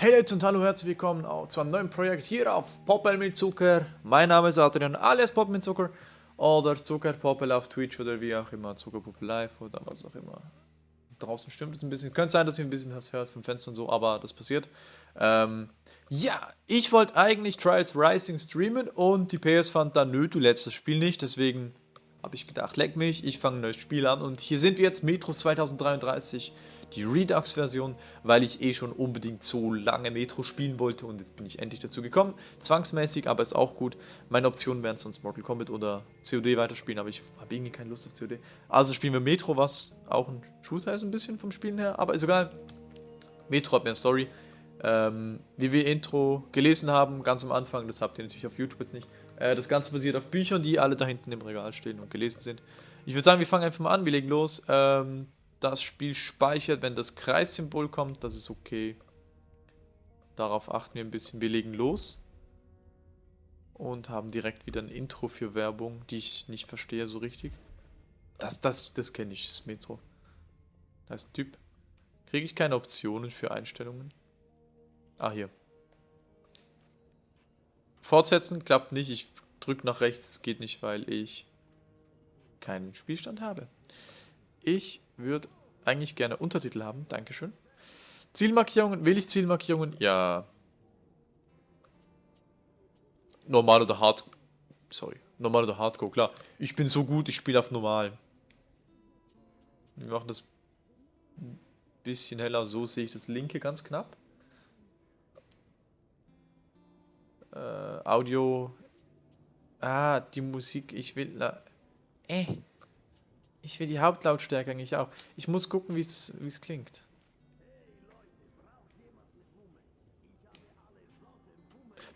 Hey Leute und hallo, herzlich willkommen zu einem neuen Projekt hier auf Poppel mit Zucker. Mein Name ist Adrian, alias Poppel mit Zucker oder Zucker Poppel auf Twitch oder wie auch immer, Zucker Poppel Live oder was auch immer. Draußen stimmt es ein bisschen. Könnte sein, dass ihr ein bisschen was hört vom Fenster und so, aber das passiert. Ähm, ja, ich wollte eigentlich Trials Rising streamen und die PS fand dann, nö, du lädst das Spiel nicht, deswegen habe ich gedacht, leck mich, ich fange ein neues Spiel an und hier sind wir jetzt, Metro 2033 die Redux-Version, weil ich eh schon unbedingt so lange Metro spielen wollte und jetzt bin ich endlich dazu gekommen. Zwangsmäßig, aber ist auch gut. Meine Optionen wären sonst Mortal Kombat oder COD weiterspielen, aber ich habe irgendwie keine Lust auf COD. Also spielen wir Metro, was auch ein Shooter ist ein bisschen vom Spielen her, aber ist egal. Metro hat mehr Story. Ähm, wie wir Intro gelesen haben, ganz am Anfang, das habt ihr natürlich auf YouTube jetzt nicht. Äh, das Ganze basiert auf Büchern, die alle da hinten im Regal stehen und gelesen sind. Ich würde sagen, wir fangen einfach mal an, wir legen los. Ähm, das Spiel speichert, wenn das Kreissymbol kommt, das ist okay. Darauf achten wir ein bisschen. Wir legen los. Und haben direkt wieder ein Intro für Werbung, die ich nicht verstehe so richtig. Das, das, das kenne ich, das Metro. Da ist ein Typ. Kriege ich keine Optionen für Einstellungen? Ah, hier. Fortsetzen klappt nicht. Ich drücke nach rechts. Es geht nicht, weil ich keinen Spielstand habe. Ich würde eigentlich gerne Untertitel haben. Dankeschön. Zielmarkierungen. Will ich Zielmarkierungen? Ja. Normal oder Hard... Sorry. Normal oder Hardcore, klar. Ich bin so gut, ich spiele auf Normal. Wir machen das ein bisschen heller. So sehe ich das linke ganz knapp. Äh, Audio. Ah, die Musik. Ich will... Äh. Ich will die Hauptlautstärke eigentlich auch. Ich muss gucken, wie es klingt.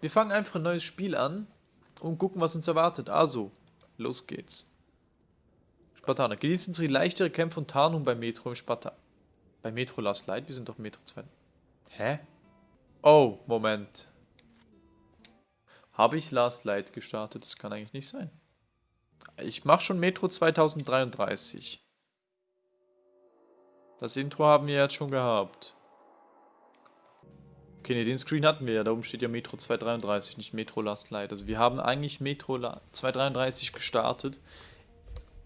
Wir fangen einfach ein neues Spiel an und gucken, was uns erwartet. Also, los geht's. Spartaner. Genießen Sie leichtere Kämpfe und Tarnung bei Metro im Spartan. Bei Metro Last Light? Wir sind doch Metro 2. Hä? Oh, Moment. Habe ich Last Light gestartet? Das kann eigentlich nicht sein. Ich mache schon Metro 2033. Das Intro haben wir jetzt schon gehabt. Okay, ne, den Screen hatten wir ja. Da oben steht ja Metro 233, nicht Metro Last Light. Also wir haben eigentlich Metro 233 gestartet.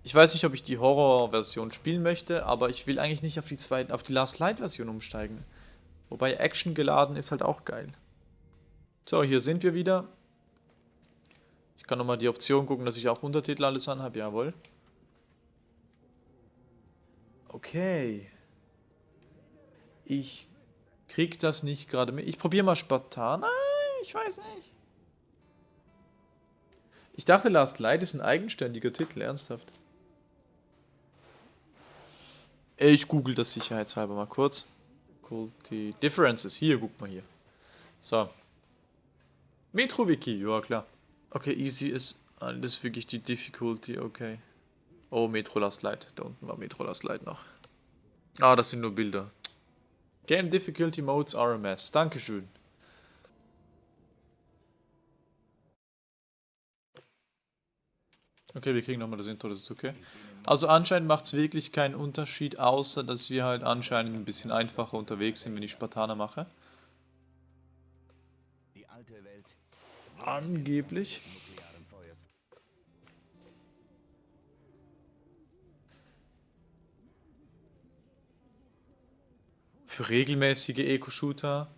Ich weiß nicht, ob ich die Horror-Version spielen möchte, aber ich will eigentlich nicht auf die, zwei, auf die Last Light-Version umsteigen. Wobei Action geladen ist halt auch geil. So, hier sind wir wieder. Ich kann nochmal die Option gucken, dass ich auch Untertitel alles anhabe. Jawohl. Okay. Ich krieg das nicht gerade mit. Ich probiere mal Spartan. Nein, ich weiß nicht. Ich dachte, Last Light ist ein eigenständiger Titel, ernsthaft. Ich google das sicherheitshalber mal kurz. Die Differences. Hier, guck mal hier. So. MetroWiki, ja klar. Okay, easy ist alles wirklich die Difficulty, okay. Oh, Metro Last Light. Da unten war Metro Last Light noch. Ah, das sind nur Bilder. Game Difficulty Modes RMS. Dankeschön. Okay, wir kriegen nochmal das Intro, das ist okay. Also anscheinend macht es wirklich keinen Unterschied, außer dass wir halt anscheinend ein bisschen einfacher unterwegs sind, wenn ich Spartaner mache. Angeblich. Für regelmäßige Eco-Shooter,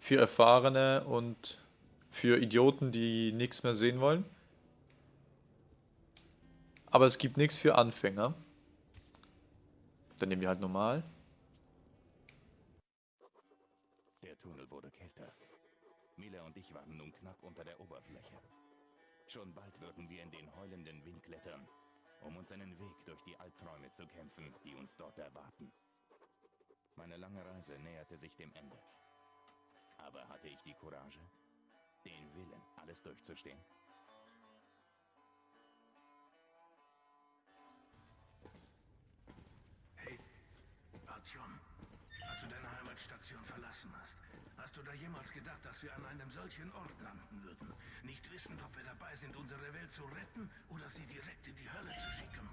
für Erfahrene und für Idioten, die nichts mehr sehen wollen. Aber es gibt nichts für Anfänger. Dann nehmen wir halt normal. Und ich waren nun knapp unter der Oberfläche. Schon bald würden wir in den heulenden Wind klettern, um uns einen Weg durch die Albträume zu kämpfen, die uns dort erwarten. Meine lange Reise näherte sich dem Ende. Aber hatte ich die Courage, den Willen, alles durchzustehen? Hey, Artyom, als du deine Heimatstation verlassen hast, Hast du da jemals gedacht, dass wir an einem solchen Ort landen würden? Nicht wissend, ob wir dabei sind, unsere Welt zu retten oder sie direkt in die Hölle zu schicken?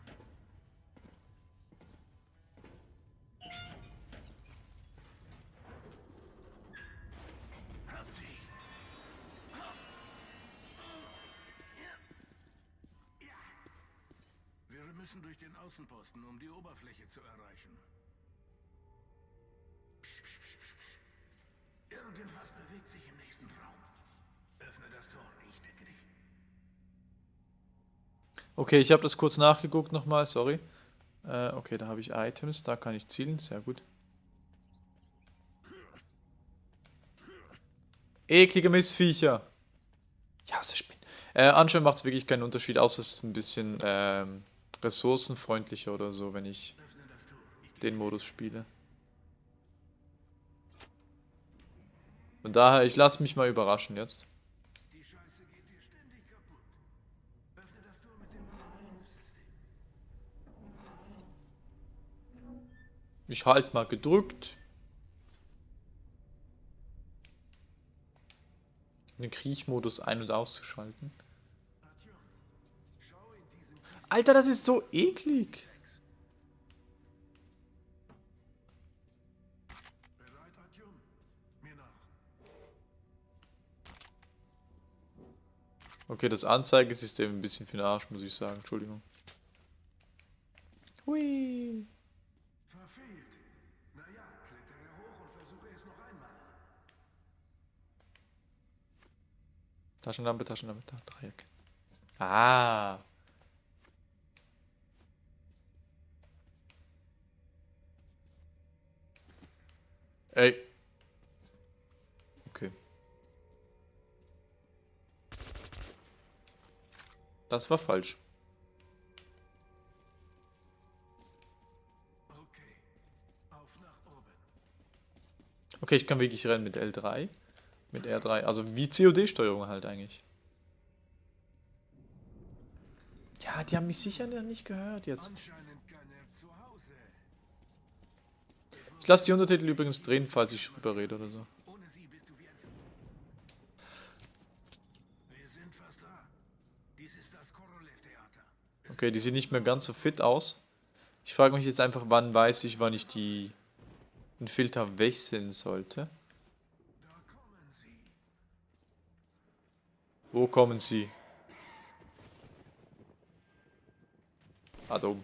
Habt sie! Wir müssen durch den Außenposten, um die Oberfläche zu erreichen. Irgendwas bewegt sich im nächsten Raum. Öffne das Tor, ich decke dich. Okay, ich habe das kurz nachgeguckt nochmal, sorry. Äh, okay, da habe ich Items, da kann ich zielen, sehr gut. Eklige Missviecher. Ja, ist Spinnen. Äh, anscheinend macht es wirklich keinen Unterschied, außer es ist ein bisschen ähm, ressourcenfreundlicher oder so, wenn ich den Modus spiele. Und daher, ich lasse mich mal überraschen jetzt. Ich halt mal gedrückt. Den Kriechmodus ein- und auszuschalten. Alter, das ist so eklig. Okay, das Anzeigesystem ein bisschen für den Arsch, muss ich sagen. Entschuldigung. Hui. Verfehlt. Naja, klettere hoch und versuche es noch einmal. Taschenlampe, Taschenlampe, Ta- Dreieck. Ah. Ey. Okay. Das war falsch. Okay. Ich kann wirklich rennen mit L3. Mit R3. Also wie COD-Steuerung halt eigentlich. Ja, die haben mich sicher nicht gehört jetzt. Ich lasse die Untertitel übrigens drehen, falls ich drüber rede oder so. Ohne sie bist du wie ein... Wir sind fast da. Dies ist das Korolev-Theater. Okay, die sieht nicht mehr ganz so fit aus. Ich frage mich jetzt einfach, wann weiß ich, wann ich die den Filter wechseln sollte. Wo kommen sie? Ah, da oben.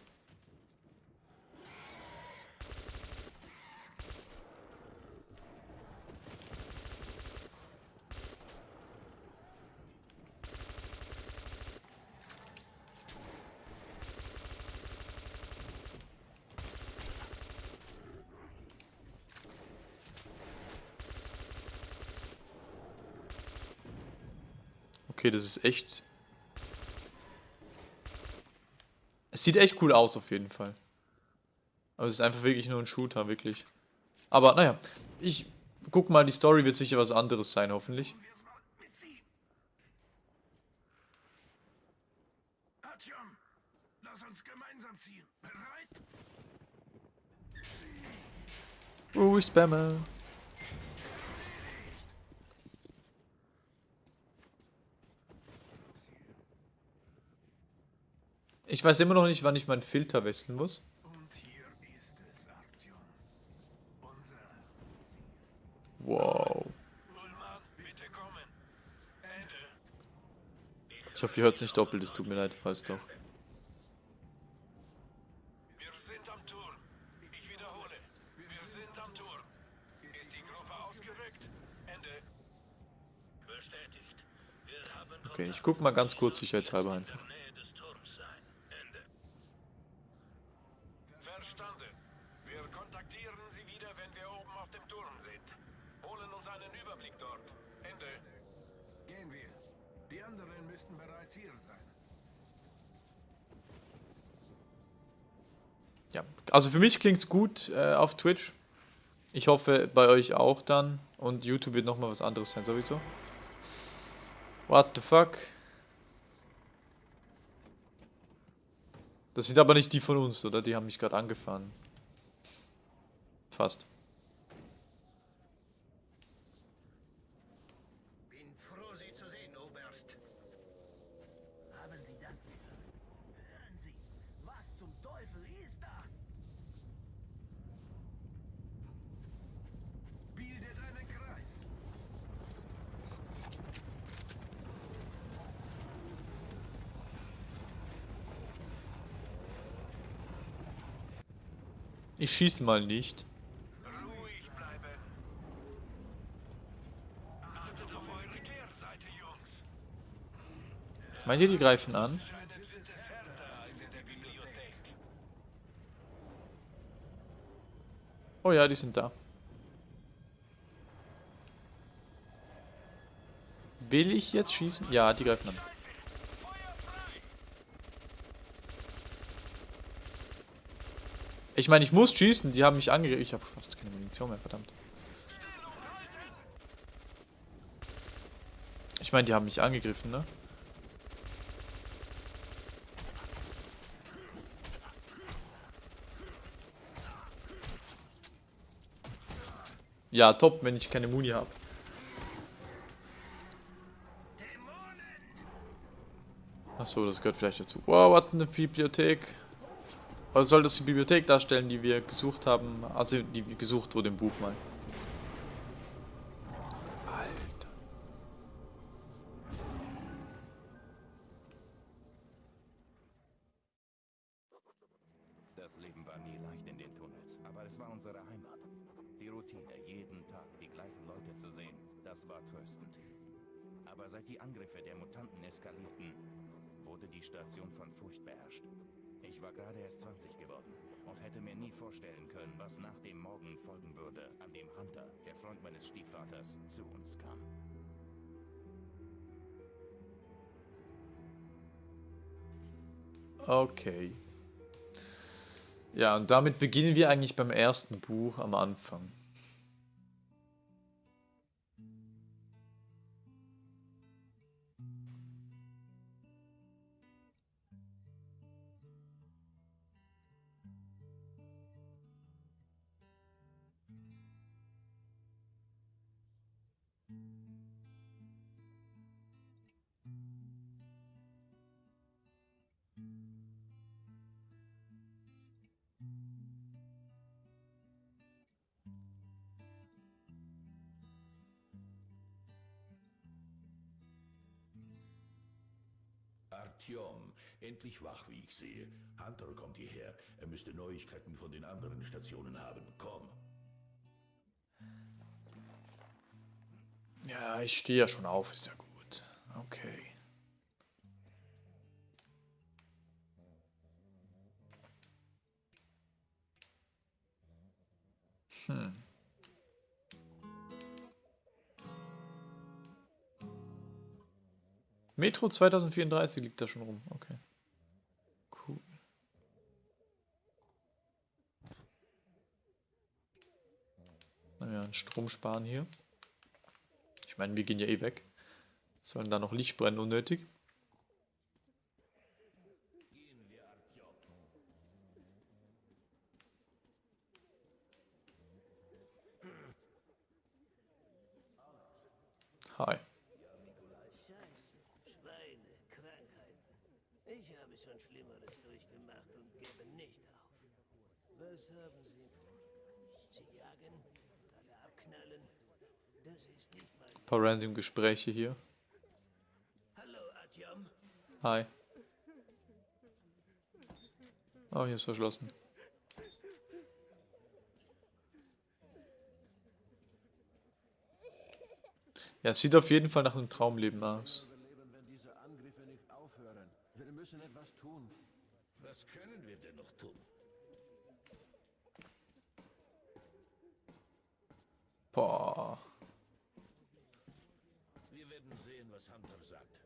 Okay, das ist echt. Es sieht echt cool aus, auf jeden Fall. Aber es ist einfach wirklich nur ein Shooter, wirklich. Aber naja, ich guck mal, die Story wird sicher was anderes sein, hoffentlich. Tun wir es mal mit sie. Artyom, lass uns gemeinsam ziehen. Bereit? Oh, ich spamme. Ich weiß immer noch nicht, wann ich meinen Filter wechseln muss. Wow. Ich hoffe, ihr hört es nicht doppelt, es tut mir leid, falls doch. Okay, ich guck mal ganz kurz sicherheitshalber einfach. Also für mich klingt's gut äh, auf Twitch. Ich hoffe bei euch auch dann. Und YouTube wird nochmal was anderes sein, sowieso. What the fuck? Das sind aber nicht die von uns, oder? Die haben mich gerade angefahren. Fast. Bin froh, Sie zu sehen, Oberst. Haben Sie das gehört? Hören Sie, was zum Teufel ist das? Bildet einen Kreis. Ich schieße mal nicht. Ruhig bleiben. Achtet auf eure Kehrseite, Jungs. Meint ihr, die greifen an? Oh ja, die sind da. Will ich jetzt schießen? Ja, die greifen an. Ich meine, ich muss schießen. Die haben mich angegriffen. Ich habe fast keine Munition mehr, verdammt. Ich meine, die haben mich angegriffen, ne? Ja, top, wenn ich keine Muni habe. Achso, das gehört vielleicht dazu. Wow, was eine Bibliothek. Was soll das die Bibliothek darstellen, die wir gesucht haben? Also, die gesucht wurde im Buch mal. Alter. Das Leben war nie leicht in den Tunnels, aber es war unsere Heimat. Die Routine, jeden Tag die gleichen Leute zu sehen, das war tröstend. Aber seit die Angriffe der Mutanten eskalierten, wurde die Station von Furcht beherrscht. Ich war gerade erst 20 geworden und hätte mir nie vorstellen können, was nach dem Morgen folgen würde, an dem Hunter, der Freund meines Stiefvaters, zu uns kam. Okay. Ja, und damit beginnen wir eigentlich beim ersten Buch am Anfang. Artyom, endlich wach, wie ich sehe. Hunter kommt hierher. Er müsste Neuigkeiten von den anderen Stationen haben. Komm. Ja, ich stehe ja schon auf, ist ja gut. Okay. Hm. Metro 2034 liegt da schon rum. Okay. Cool. Naja, einen Strom sparen hier. Ich meine, wir gehen ja eh weg. Sollen da noch Licht brennen unnötig? Hi. Scheiße, Schweine, Krankheiten. Ich habe schon Schlimmeres durchgemacht und gebe nicht auf. Was haben Sie vor? Sie jagen, alle abknallen? Das ist nicht mein... Ein paar random Gespräche hier. Hallo, Atjom. Hi. Oh, hier ist verschlossen. Ja, es sieht auf jeden Fall nach einem Traumleben aus. überleben, wenn diese Angriffe nicht aufhören. Wir müssen etwas tun. Was können wir denn noch tun? Boah. Wir werden sehen, was Hunter sagt.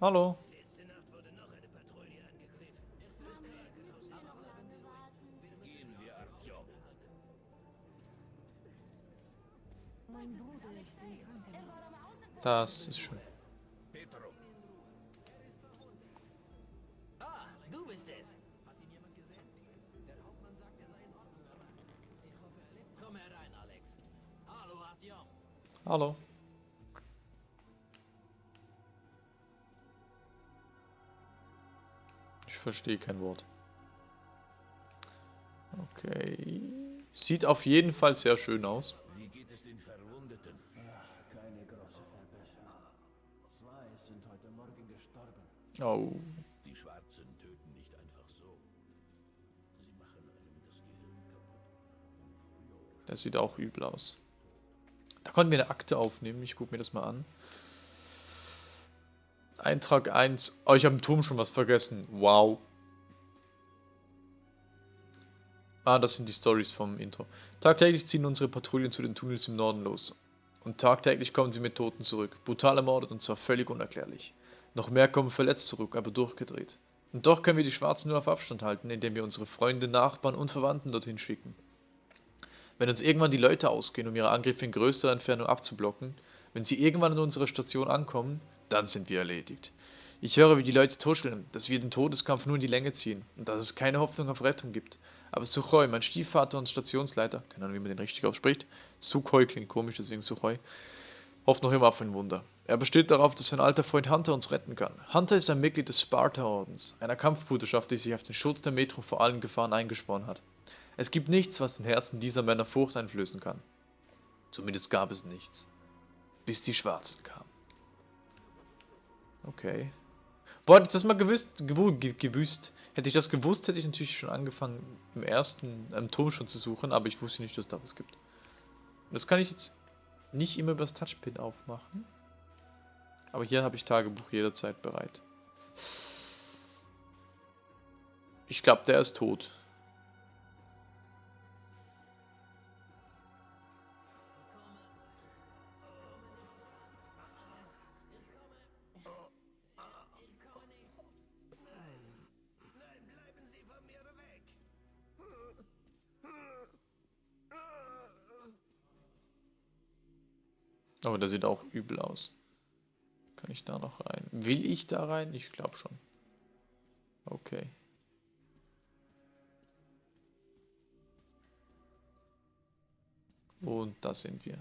Hallo. Letzte Nacht wurde noch eine Patrouille angegriffen. Gehen wir, Artyom. Mein Bruder ist im Krankenhaus. Das ist schön. Du bist es. Komm herein, Alex. Hallo. Hallo. Ich verstehe kein Wort. Okay. Sieht auf jeden Fall sehr schön aus. Oh. Die Schwarzen töten nicht einfach so. Sie machen einem das Gehirn kaputt. Das sieht auch übel aus. Da konnten wir eine Akte aufnehmen. Ich gucke mir das mal an. Eintrag 1. Oh, ich habe im Turm schon was vergessen. Wow. Ah, das sind die Stories vom Intro. Tagtäglich ziehen unsere Patrouillen zu den Tunnels im Norden los. Und tagtäglich kommen sie mit Toten zurück. Brutal ermordet und zwar völlig unerklärlich. Noch mehr kommen verletzt zurück, aber durchgedreht. Und doch können wir die Schwarzen nur auf Abstand halten, indem wir unsere Freunde, Nachbarn und Verwandten dorthin schicken. Wenn uns irgendwann die Leute ausgehen, um ihre Angriffe in größerer Entfernung abzublocken, wenn sie irgendwann an unserer Station ankommen, dann sind wir erledigt. Ich höre, wie die Leute totschellen, dass wir den Todeskampf nur in die Länge ziehen und dass es keine Hoffnung auf Rettung gibt. Aber Suchoi, mein Stiefvater und Stationsleiter, keine Ahnung, wie man den richtig ausspricht, Sukhoi klingt komisch, deswegen Suchoi, hofft noch immer auf ein Wunder. Er besteht darauf, dass sein alter Freund Hunter uns retten kann. Hunter ist ein Mitglied des Sparta-Ordens, einer Kampfbruderschaft, die sich auf den Schutz der Metro vor allen Gefahren eingeschworen hat. Es gibt nichts, was den Herzen dieser Männer Furcht einflößen kann. Zumindest gab es nichts. Bis die Schwarzen kamen. Okay. Boah, hätte ich das mal gewusst, gewu- ge- gewusst. Hätte ich das gewusst, hätte ich natürlich schon angefangen, im ersten am Turm schon zu suchen, aber ich wusste nicht, dass da was gibt. Das kann ich jetzt nicht immer übers Touchpin aufmachen. Aber hier habe ich Tagebuch jederzeit bereit. Ich glaube, der ist tot. Aber der sieht auch übel aus. Kann ich da noch rein? Will ich da rein? Ich glaube schon. Okay. Und da sind wir.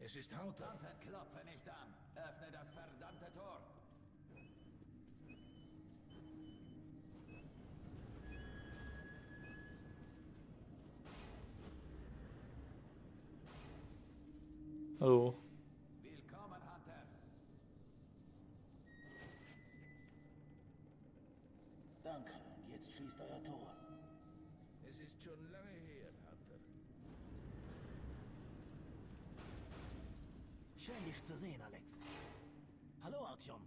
Es ist Hunter. Hunter, klopfe nicht an. Öffne das verdammte Tor. Hallo. Willkommen, Hunter. Danke, jetzt schließt euer Tor. Es ist schon lange her, Hunter. Schön, dich zu sehen, Alex. Hallo, Artyom.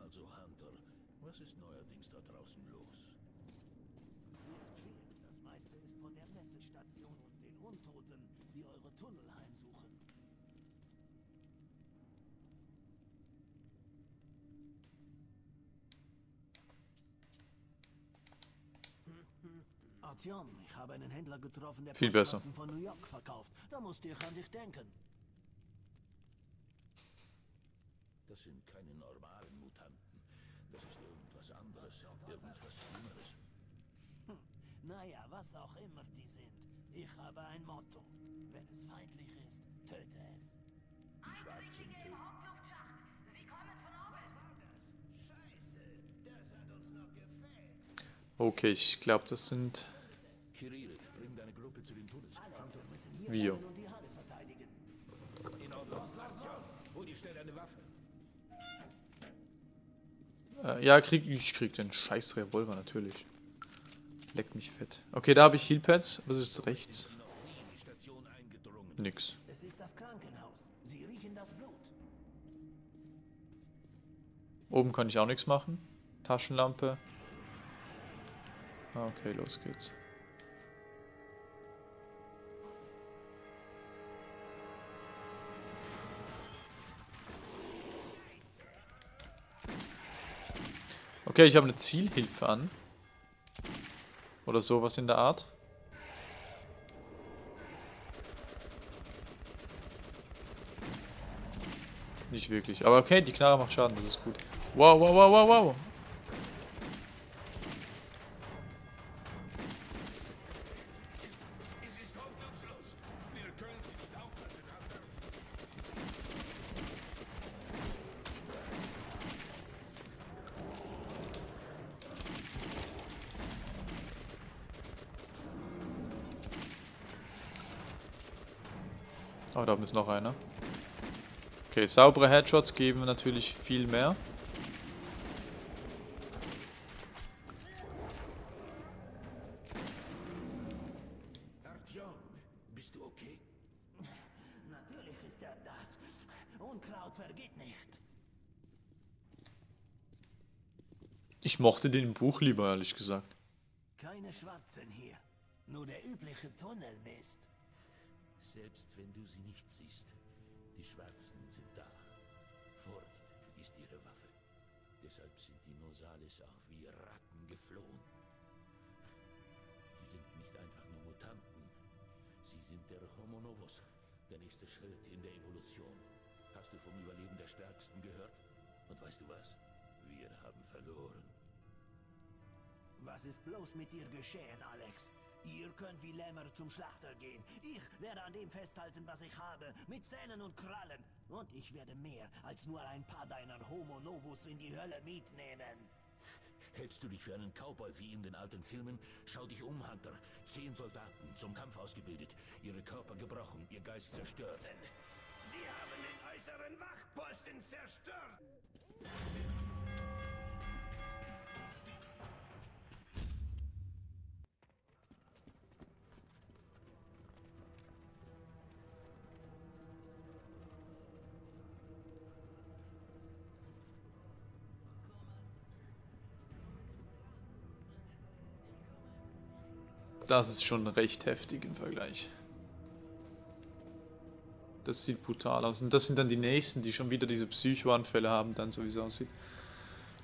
Also, Hunter, was ist neuerdings da draußen los? Nicht viel. Das meiste ist von der Messestation und den Untoten, die eure Tunnel heimsuchen. Artyom, ich habe einen Händler getroffen, der Viel besser. Von New York verkauft. Da musste ich an dich denken. Das sind keine normalen Mutanten. Das ist irgendwas anderes, irgendwas Schlimmeres. Naja, was auch immer die sind. Ich habe ein Motto. Wenn es feindlich ist, töte es. Die Schwarzen töten. Scheiße, das hat uns noch gefehlt. Okay, ich glaube, das sind Kirill, bring deine Gruppe zu den Tunnels. Also, wir müssen hier Wir. bleiben und die Halle verteidigen. In Ordnung. Artyom, hol dir schnell deine Waffe. Äh, ja, krieg, ich krieg den scheiß Revolver natürlich. Leck mich fett. Okay, da habe ich Healpads. Was ist rechts? Nix. Oben kann ich auch nichts machen. Taschenlampe. Ah, Okay, los geht's. Okay, ich habe eine Zielhilfe an. Oder sowas in der Art. Nicht wirklich. Aber okay, die Knarre macht Schaden, das ist gut. Wow, wow, wow, wow, wow. Oh, da oben ist noch einer. Okay, saubere Headshots geben natürlich viel mehr. Artyom, bist du okay? Natürlich ist er das. Unkraut vergeht nicht. Ich mochte den Buch lieber, ehrlich gesagt. Keine Schwarzen hier. Nur der übliche Tunnelmist. Selbst wenn du sie nicht siehst, die Schwarzen sind da. Furcht ist ihre Waffe. Deshalb sind die Nosales auch wie Ratten geflohen. Sie sind nicht einfach nur Mutanten. Sie sind der Homo Novus, der nächste Schritt in der Evolution. Hast du vom Überleben der Stärksten gehört? Und weißt du was? Wir haben verloren. Was ist bloß mit dir geschehen, Alex? Ihr könnt wie Lämmer zum Schlachter gehen. Ich werde an dem festhalten, was ich habe, mit Zähnen und Krallen. Und ich werde mehr als nur ein paar deiner Homo Novus in die Hölle mitnehmen. Hältst du dich für einen Cowboy wie in den alten Filmen? Schau dich um, Hunter. Zehn Soldaten, zum Kampf ausgebildet. Ihre Körper gebrochen, ihr Geist zerstört. Sie haben den äußeren Wachposten zerstört. Das ist schon recht heftig im Vergleich. Das sieht brutal aus. Und das sind dann die nächsten, die schon wieder diese Psychoanfälle haben, dann so wie es aussieht.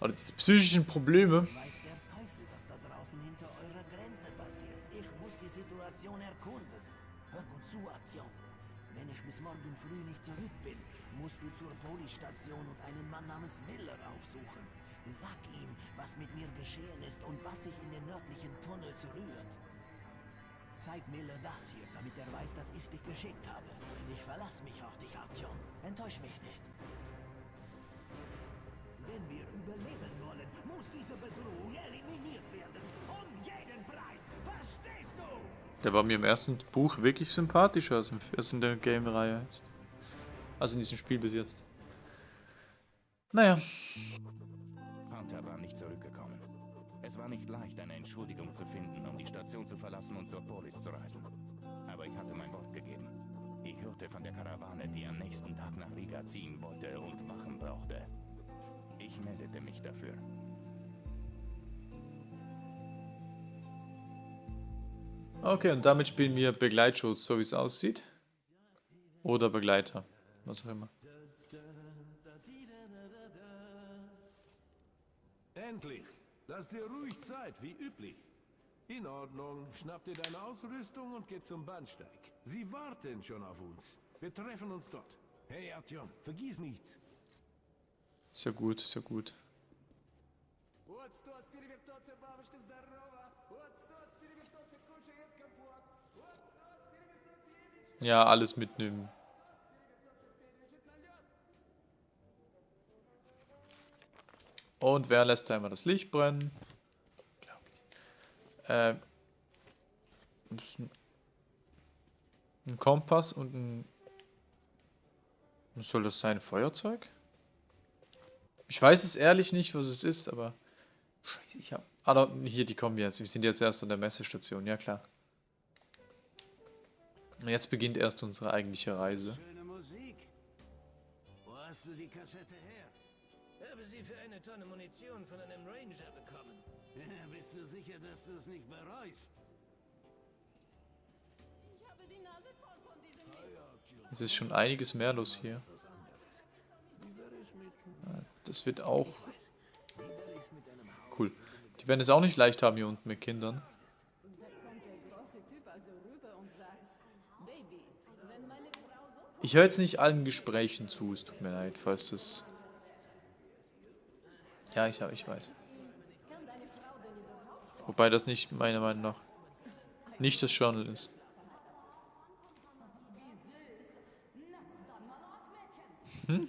Oder diese psychischen Probleme. Weiß der Teufel, was da draußen hinter eurer Grenze passiert. Ich muss die Situation erkunden. Hör gut zu, Artyom. Wenn ich bis morgen früh nicht zurück bin, musst du zur Polizstation und einen Mann namens Miller aufsuchen. Sag ihm, was mit mir geschehen ist und was sich in den nördlichen Tunnels rührt. Zeig Miller das hier, damit er weiß, dass ich dich geschickt habe. Ich verlasse mich auf dich, Artyom. Enttäusch mich nicht. Wenn wir überleben wollen, muss diese Bedrohung eliminiert werden. Um jeden Preis. Verstehst du? Der war mir im ersten Buch wirklich sympathischer als in der Game-Reihe jetzt. Also in diesem Spiel bis jetzt. Naja, Es war nicht leicht, eine Entschuldigung zu finden, um die Station zu verlassen und zur Polis zu reisen. Aber ich hatte mein Wort gegeben. Ich hörte von der Karawane, die am nächsten Tag nach Riga ziehen wollte und Wachen brauchte. Ich meldete mich dafür. okay, und damit spielen wir Begleitschutz, so wie es aussieht. Oder Begleiter, was auch immer. Endlich! Lass dir ruhig Zeit, wie üblich. In Ordnung. Schnapp dir deine Ausrüstung und geh zum Bahnsteig. Sie warten schon auf uns. Wir treffen uns dort. Hey, Artyom, vergiss nichts. Ist ja gut, ist ja gut. Вот стоц, перевертоться, бабушка здорова. Вот стоц, перевертоться, кушает компот. Вот стоц, перевертоться, Ильич Ja, alles mitnehmen. Und wer lässt da immer das Licht brennen? Äh, ein Kompass und ein... Was soll das sein? Feuerzeug? Ich weiß es ehrlich nicht, was es ist, aber... Scheiße, ich hab... Ah, da, hier, die kommen jetzt. Wir sind jetzt erst an der Messestation, ja klar. Jetzt beginnt erst unsere eigentliche Reise. Schöne Musik. Wo hast du die Kassette her? Habe sie für eine Tonne Munition von einem Ranger bekommen. Bist du sicher, dass du es nicht bereust? Ich habe die Nase voll von diesem Mist. Es ist schon einiges mehr los hier. Ja, Das wird auch cool. Die werden es auch nicht leicht haben hier unten mit Kindern. Da kommt der große Typ also rüber und sagt, Baby, wenn meine Frau so Ich höre jetzt nicht allen Gesprächen zu, es tut mir leid, falls das... Ja, ich, ich weiß. Wobei das nicht, meiner Meinung nach, nicht das Journal ist. Hm?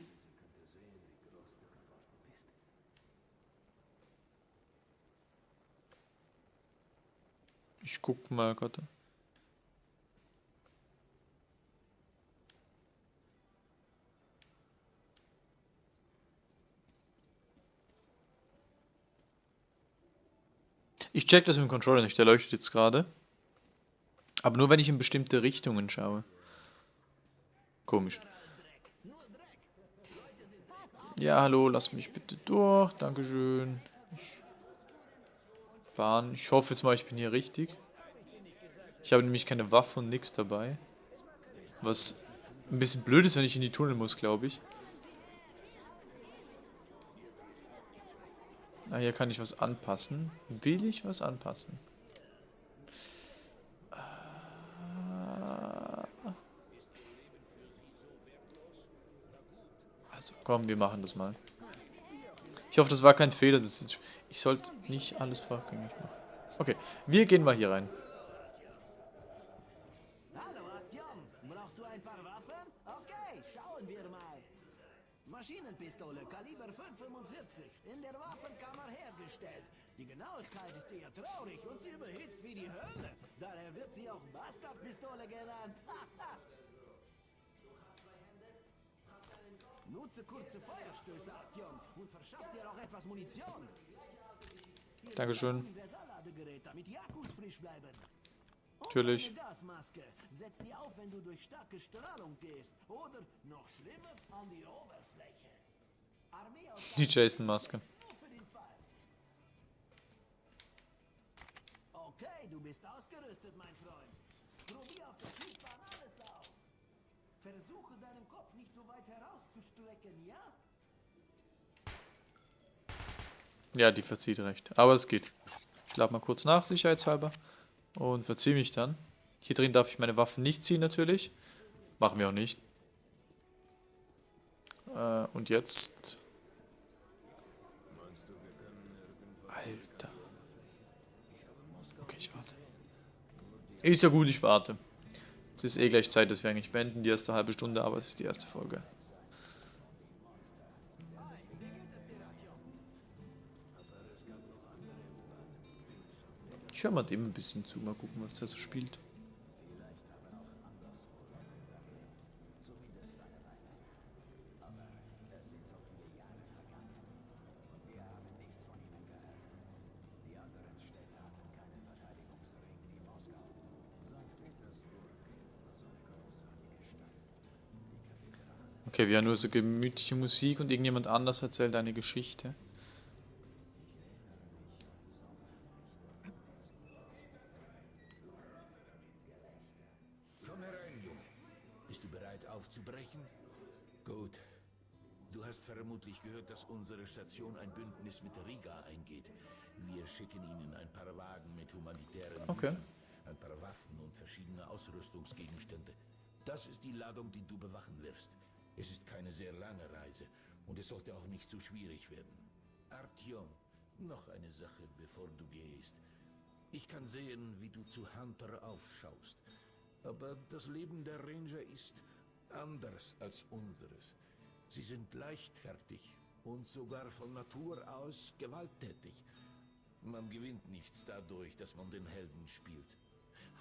Ich guck mal gerade. Ich check das mit dem Controller nicht, der leuchtet jetzt gerade. Aber nur wenn ich in bestimmte Richtungen schaue. Komisch. Ja, hallo, lass mich bitte durch. Dankeschön. Ich fahren. Ich hoffe jetzt mal, ich bin hier richtig. Ich habe nämlich keine Waffe und nichts dabei. Was ein bisschen blöd ist, wenn ich in die Tunnel muss, glaube ich. Ah, hier kann ich was anpassen. Will ich was anpassen? Ah. Also, komm, wir machen das mal. Ich hoffe, das war kein Fehler. Das ist, ich sollte nicht alles vorgängig machen. Okay, wir gehen mal hier rein. Hallo, Artyom. Brauchst du ein paar Waffen? Okay, schauen wir mal. Maschinenpistole, Kaliber 545, in der Waffenkammer hergestellt. Die Genauigkeit ist eher traurig und sie überhitzt wie die Hölle. Daher wird sie auch Bastardpistole genannt. Nutze kurze Feuerstöße, Artyom, und verschaff dir auch etwas Munition. Dankeschön. damit die Akkus frisch bleiben. Natürlich. Setz sie auf, wenn du durch starke Strahlung gehst. Oder, noch schlimmer, an die Oberfläche. Armee aus Die Jason-Maske. Okay, du bist ausgerüstet, mein Freund. Probier auf der Schießbahn alles aus. Versuche deinen Kopf nicht so weit herauszustrecken, ja? Ja, die verzieht recht. Aber es geht. Ich lade mal kurz nach, sicherheitshalber. Und verziehe mich dann. Hier drin darf ich meine Waffen nicht ziehen, natürlich. Machen wir auch nicht. Äh, und jetzt... Alter. Okay, ich warte. Ist ja gut, ich warte. Es ist eh gleich Zeit, dass wir eigentlich beenden, die erste halbe Stunde, aber es ist die erste Folge. Ich höre mal dem ein bisschen zu, mal gucken, was der so spielt. Okay, wir haben nur so gemütliche Musik und irgendjemand anders erzählt eine Geschichte. Vermutlich gehört, dass unsere Station ein Bündnis mit Riga eingeht. Wir schicken ihnen ein paar Wagen mit humanitären Okay. Gütern, ein paar Waffen und verschiedene Ausrüstungsgegenstände. Das ist die Ladung, die du bewachen wirst. Es ist keine sehr lange Reise und es sollte auch nicht zu schwierig werden. Artyom, noch eine Sache, bevor du gehst. Ich kann sehen, wie du zu Hunter aufschaust. Aber das Leben der Ranger ist anders als unseres. Sie sind leichtfertig und sogar von Natur aus gewalttätig. Man gewinnt nichts dadurch, dass man den Helden spielt.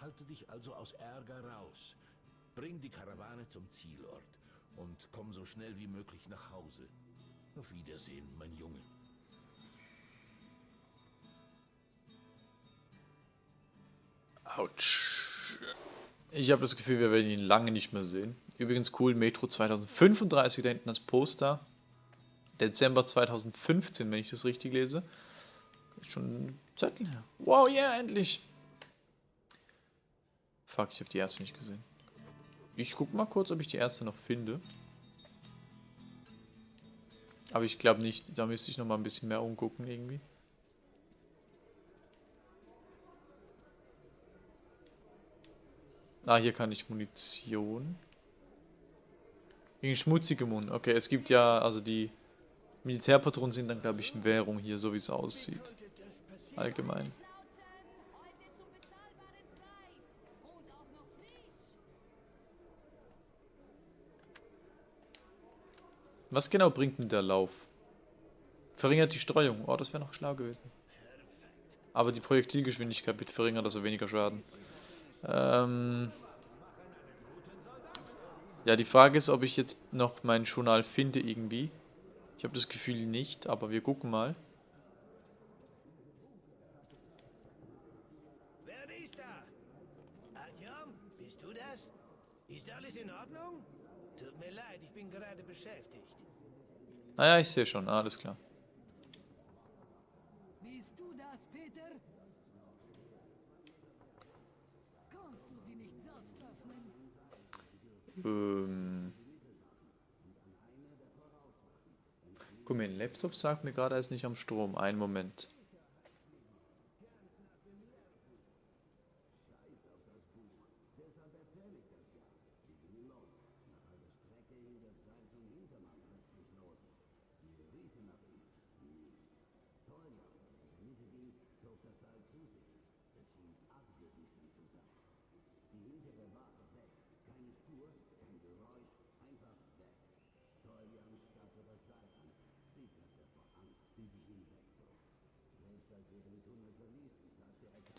Halte dich also aus Ärger raus. Bring die Karawane zum Zielort und komm so schnell wie möglich nach Hause. Auf Wiedersehen, mein Junge. Autsch. Ich habe das Gefühl, wir werden ihn lange nicht mehr sehen. Übrigens cool, Metro 2035 da hinten das Poster. Dezember 2015, wenn ich das richtig lese. Ist schon ein Zettel her. Wow, yeah, endlich. Fuck, ich habe die erste nicht gesehen. Ich guck mal kurz, ob ich die erste noch finde. Aber ich glaube nicht, da müsste ich noch mal ein bisschen mehr umgucken irgendwie. Ah, hier kann ich Munition. Gegen schmutzige Mund. Okay, es gibt ja, also die Militärpatronen sind dann, glaube ich, Währung hier, so wie es aussieht. Allgemein. Was genau bringt denn der Lauf? Verringert die Streuung. Oh, das wäre noch schlau gewesen. Aber die Projektilgeschwindigkeit wird verringert, also weniger Schaden. Ähm ja, die Frage ist, ob ich jetzt noch mein Journal finde irgendwie. Ich habe das Gefühl nicht, aber wir gucken mal. Wer ist da? Adjom, bist du das? Ist alles in Ordnung? Tut mir leid, ich bin gerade beschäftigt. Naja, ich sehe schon, ah, alles klar. Bist du das, Peter? Ähm. Guck mal, ein Laptop sagt mir gerade, er ist nicht am Strom. Einen Moment.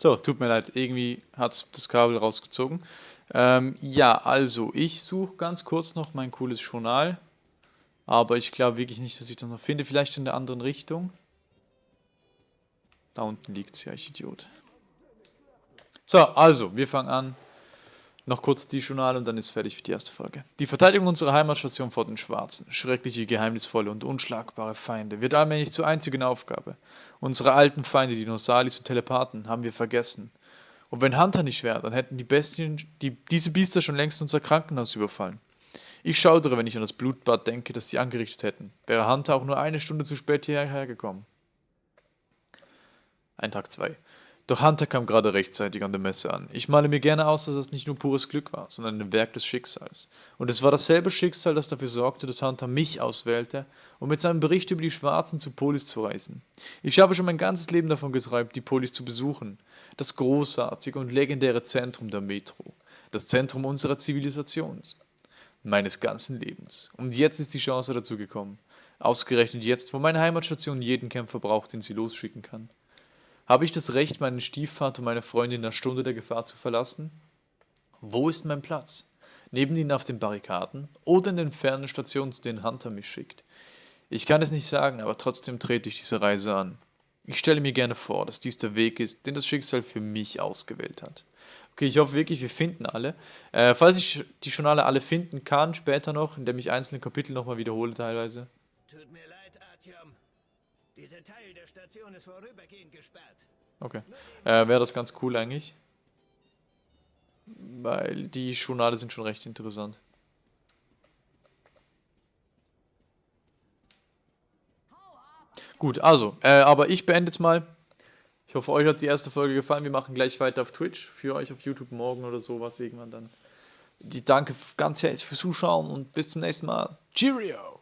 So, tut mir leid, irgendwie hat das Kabel rausgezogen. Ähm, ja, also ich suche ganz kurz noch mein cooles Journal. Aber ich glaube wirklich nicht, dass ich das noch finde. Vielleicht in der anderen Richtung. Da unten liegt es ja, ich Idiot. So, also, wir fangen an. Noch kurz die Journal und dann ist fertig für die erste Folge. Die Verteidigung unserer Heimatstation vor den Schwarzen, schreckliche, geheimnisvolle und unschlagbare Feinde, wird allmählich zur einzigen Aufgabe. Unsere alten Feinde, die Nosalis und Telepathen, haben wir vergessen. Und wenn Hunter nicht wäre, dann hätten die Bestien, die, diese Biester schon längst unser Krankenhaus überfallen. Ich schaudere, wenn ich an das Blutbad denke, das sie angerichtet hätten. Wäre Hunter auch nur eine Stunde zu spät hierher gekommen. Ein Tag 2. Doch Hunter kam gerade rechtzeitig an der Messe an. Ich male mir gerne aus, dass es nicht nur pures Glück war, sondern ein Werk des Schicksals. Und es war dasselbe Schicksal, das dafür sorgte, dass Hunter mich auswählte, um mit seinem Bericht über die Schwarzen zu Polis zu reisen. Ich habe schon mein ganzes Leben davon geträumt, die Polis zu besuchen. Das großartige und legendäre Zentrum der Metro. Das Zentrum unserer Zivilisation. Meines ganzen Lebens. Und jetzt ist die Chance dazu gekommen. Ausgerechnet jetzt, wo meine Heimatstation jeden Kämpfer braucht, den sie losschicken kann. Habe ich das Recht, meinen Stiefvater und meine Freundin in der Stunde der Gefahr zu verlassen? Wo ist mein Platz? Neben ihnen auf den Barrikaden oder in den fernen Stationen, zu denen Hunter mich schickt? Ich kann es nicht sagen, aber trotzdem trete ich diese Reise an. Ich stelle mir gerne vor, dass dies der Weg ist, den das Schicksal für mich ausgewählt hat. Okay, ich hoffe wirklich, wir finden alle. Äh, falls ich die schon alle, finden kann, später noch, indem ich einzelne Kapitel nochmal wiederhole teilweise. Tut mir. Dieser Teil der Station ist vorübergehend gesperrt. Okay. Äh, Wäre das ganz cool eigentlich. Weil die Journale sind schon recht interessant. Gut, also, äh, aber ich beende jetzt mal. Ich hoffe, euch hat die erste Folge gefallen. Wir machen gleich weiter auf Twitch. Für euch auf YouTube morgen oder sowas irgendwann dann. Die danke ganz herzlich fürs Zuschauen und bis zum nächsten Mal. Cheerio!